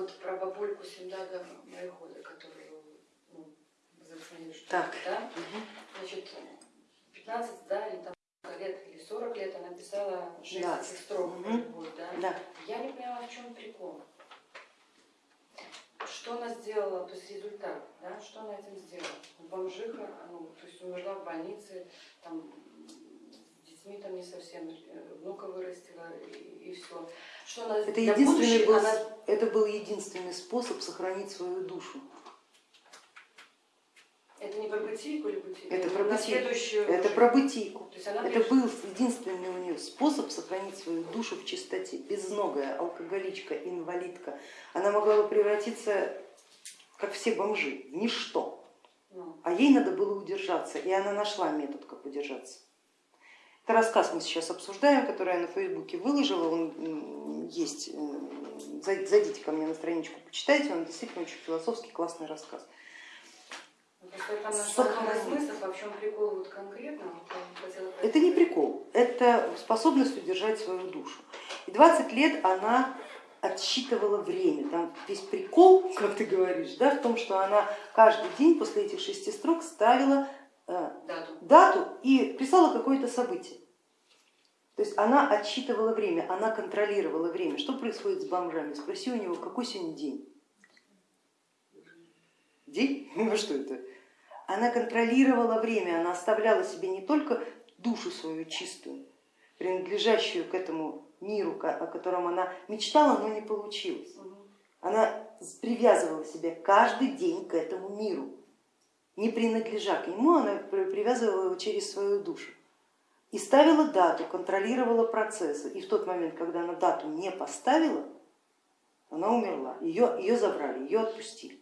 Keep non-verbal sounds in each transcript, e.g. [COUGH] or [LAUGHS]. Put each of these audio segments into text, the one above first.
вот про бабульку Синдага Морехода, которую ну, зафамилию, что Так. да? Мгм. Значит, 15, да, или там лет, или 40 лет она писала 6 Да. строк, Мгм. любовь, да? Да. Я не поняла, в чем прикол. Что она сделала, то есть результат, да, что она этим сделала? Бомжиха, ну, то есть умерла в больнице, там, с детьми там не совсем, э, внука вырастила и, все. Что она Это для единственный, был, она это был единственный способ сохранить свою душу. Это не про бытийку или бытийку? Это на про бытийку. следующую Это про бытийку. Это пришла- был единственный у нее способ сохранить свою душу в чистоте. Безногая, алкоголичка, инвалидка. Она могла бы превратиться, как все бомжи, в ничто. Ну, А ей надо было удержаться, и она нашла метод, как удержаться. Это рассказ мы сейчас обсуждаем, который я на Фейсбуке выложила, он есть, зай- зайдите ко мне на страничку, почитайте, он действительно очень философский, классный рассказ. ну, а Это не прикол, это способность удержать свою душу. И 20 лет она отсчитывала время. Там весь прикол, как ты говоришь, да, в том, что она каждый день после этих шести строк ставила э, Дату. дату и писала какое-то событие. То есть она отсчитывала время, она контролировала время. Что происходит с бомжами? Спроси у него, какой сегодня день? День? [LAUGHS] Ну что это? Она контролировала время, она оставляла себе не только душу свою чистую, принадлежащую к этому миру, о котором она мечтала, но не получилось. Она привязывала себя каждый день к этому миру. Не принадлежа к нему, она при- привязывала его через свою душу. И ставила дату, контролировала процессы. И в тот момент, когда она дату не поставила, она умерла. Ее, ее забрали, ее отпустили.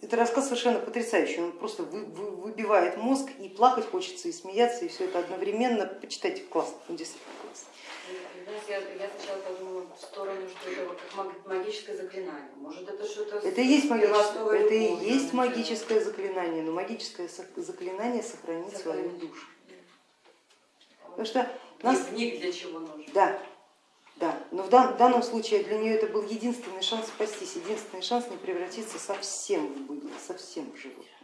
Это рассказ совершенно потрясающий, он просто вы- вы- выбивает мозг, и плакать хочется, и смеяться, и все это одновременно. Почитайте, классно, он действительно классно. Я, я сначала подумала в сторону, что это вот как маг- магическое заклинание. Может это что-то... Это есть магическое, это и есть магическое заклинание, но магическое заклинание сохранить свою душу. Потому что нас, Дневник для чего нужен? да, да, но в дан- данном случае для нее это был единственный шанс спастись, единственный шанс не превратиться совсем в быдло, совсем в животное.